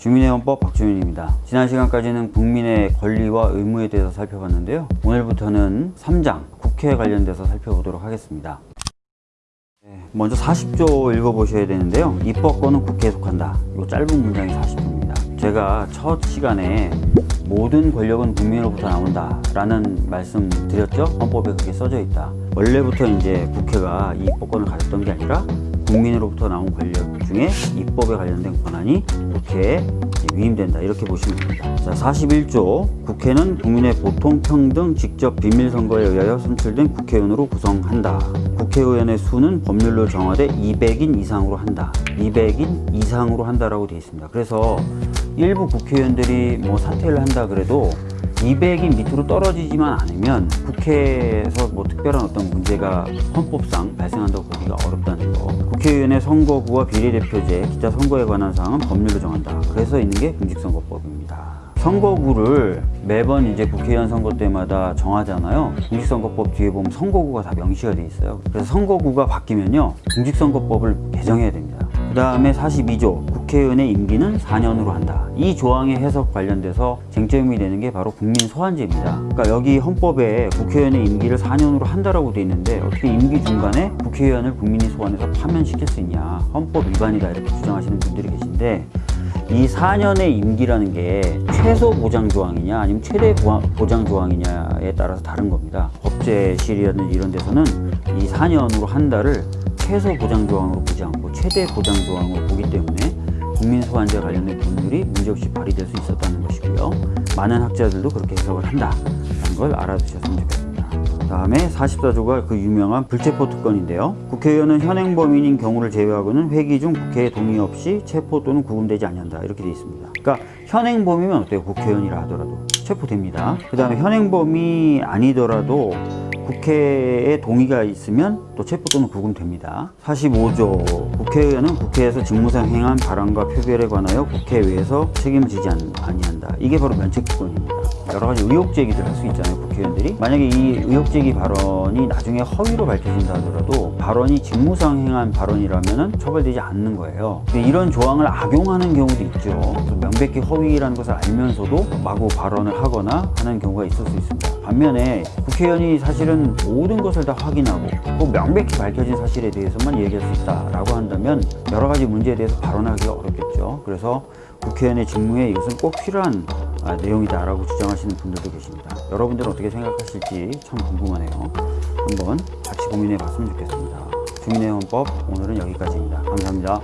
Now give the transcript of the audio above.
주민의 헌법 박주민입니다. 지난 시간까지는 국민의 권리와 의무에 대해서 살펴봤는데요. 오늘부터는 3장 국회에 관련돼서 살펴보도록 하겠습니다. 네, 먼저 40조 읽어보셔야 되는데요. 입법권은 국회에 속한다. 이 짧은 문장이 40조입니다. 제가 첫 시간에 모든 권력은 국민으로부터 나온다 라는 말씀 드렸죠? 헌법에 그렇게 써져 있다. 원래부터 이제 국회가 이 입법권을 가졌던 게 아니라 국민으로부터 나온 권력 중에 입법에 관련된 권한이 국회에 위임된다 이렇게 보시면 됩니다. 자, 41조 국회는 국민의 보통 평등 직접 비밀 선거에 의하여 선출된 국회의원으로 구성한다. 국회의원의 수는 법률로 정하되 200인 이상으로 한다. 200인 이상으로 한다라고 되어 있습니다. 그래서 일부 국회의원들이 뭐 사퇴를 한다 그래도 200인 밑으로 떨어지지만 않으면 국회에서 뭐 특별한 어떤 문제가 헌법상 발생한다고 보기가 어렵다는 거. 국회의원의 선거구와 비례대표제, 기타 선거에 관한 사항은 법률로 정한다. 그래서 있는 게 공직선거법입니다. 선거구를 매번 이제 국회의원 선거 때마다 정하잖아요. 공직선거법 뒤에 보면 선거구가 다 명시가 돼 있어요. 그래서 선거구가 바뀌면요. 공직선거법을 개정해야 됩니다. 그 다음에 42조 국회의원의 임기는 4년으로 한다. 이 조항의 해석 관련돼서 쟁점이 되는 게 바로 국민 소환제입니다. 그러니까 여기 헌법에 국회의원의 임기를 4년으로 한다라고 돼 있는데 어떻게 임기 중간에 국회의원을 국민이 소환해서 파면시킬 수 있냐. 헌법 위반이다 이렇게 주장하시는 분들이 계신데 이 4년의 임기라는 게 최소 보장 조항이냐 아니면 최대 보장 조항이냐에 따라서 다른 겁니다. 법제실이라든지 이런 데서는 이 4년으로 한 달을 최소 보장 조항으로 보지 않고 최대 보장 조항으로 보기 때문에 국민 소환제 관련된 법률이 문제없이 발의될 수 있었다는 것이고요. 많은 학자들도 그렇게 해석을 한다는 걸 알아두셨으면 좋겠습니다. 다음에 44조가 그 유명한 불체포 특권인데요. 국회의원은 현행 범인인 경우를 제외하고는 회기 중 국회의 동의 없이 체포 또는 구금되지 않는다 이렇게 되어 있습니다. 그러니까 현행 범이면 어때요? 국회의원이라 하더라도 체포됩니다. 그 다음에 현행 범이 아니더라도 국회의 동의가 있으면 또 체포 또는 구금됩니다. 45조 국회의원은 국회에서 직무상 행한 발언과 표결에 관하여 국회 외에서 책임을 지지 아니한다. 이게 바로 면책특권입니다. 여러 가지 의혹 제기들 할수 있잖아요 국회의원들이 만약에 이 의혹 제기 발언이 나중에 허위로 밝혀진다 하더라도 발언이 직무상 행한 발언이라면 처벌되지 않는 거예요 근데 이런 조항을 악용하는 경우도 있죠 명백히 허위라는 것을 알면서도 마구 발언을 하거나 하는 경우가 있을 수 있습니다 반면에 국회의원이 사실은 모든 것을 다 확인하고 꼭 명백히 밝혀진 사실에 대해서만 얘기할 수 있다라고 한다면 여러 가지 문제에 대해서 발언하기가 어렵겠죠 그래서 국회의원의 직무에 이것은 꼭 필요한 아, 내용이다라고 주장하시는 분들도 계십니다. 여러분들은 어떻게 생각하실지 참 궁금하네요. 한번 같이 고민해 봤으면 좋겠습니다. 주민의 헌법 오늘은 여기까지입니다. 감사합니다.